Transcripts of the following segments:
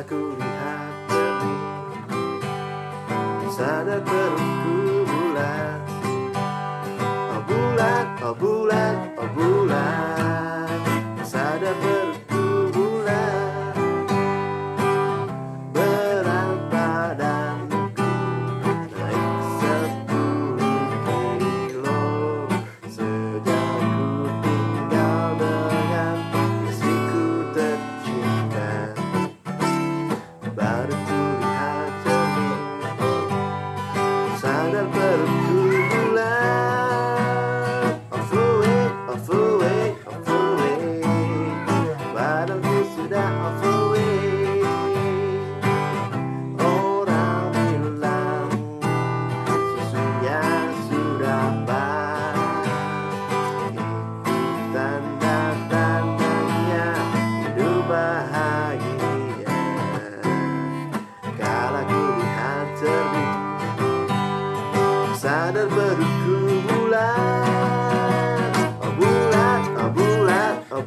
Aku lihat cermin Sadar perutku bulat. Oh bulat, oh bulat, oh bulat. Badanku sudah overweight Orang bilang Susunya sudah Itu tanda-tandanya Hidup bahagia. Kala ku lihat Sadar perutku bulat. Oh bulat, oh bulat, oh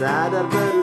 sadar